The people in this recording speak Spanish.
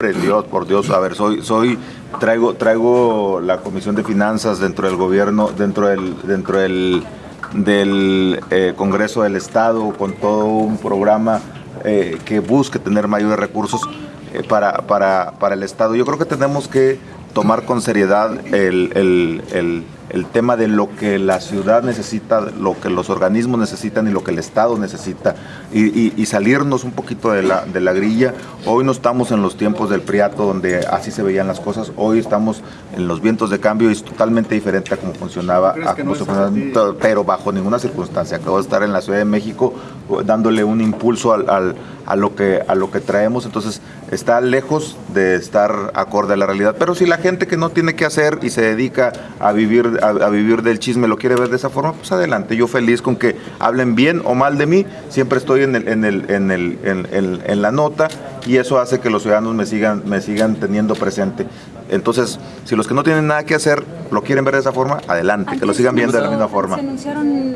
Dios, por Dios, a ver, soy, soy, traigo, traigo la Comisión de Finanzas dentro del gobierno, dentro del, dentro del, del eh, Congreso del Estado, con todo un programa eh, que busque tener mayores recursos eh, para, para, para, el Estado. Yo creo que tenemos que tomar con seriedad el, el, el el tema de lo que la ciudad necesita, lo que los organismos necesitan y lo que el Estado necesita y, y, y, salirnos un poquito de la, de la grilla. Hoy no estamos en los tiempos del Priato donde así se veían las cosas, hoy estamos en los vientos de cambio y es totalmente diferente a cómo funcionaba, a cómo no funcionaba pero bajo ninguna circunstancia. Acabo de estar en la Ciudad de México dándole un impulso al, al, a, lo que, a lo que traemos, entonces está lejos de estar acorde a la realidad. Pero si la gente que no tiene que hacer y se dedica a vivir a, a, vivir del chisme, lo quiere ver de esa forma, pues adelante. Yo feliz con que hablen bien o mal de mí, siempre estoy en, el, en, el, en, el, en, el, en la nota y eso hace que los ciudadanos me sigan, me sigan teniendo presente. Entonces, si los que no tienen nada que hacer lo quieren ver de esa forma, adelante, que lo sigan viendo de la misma forma.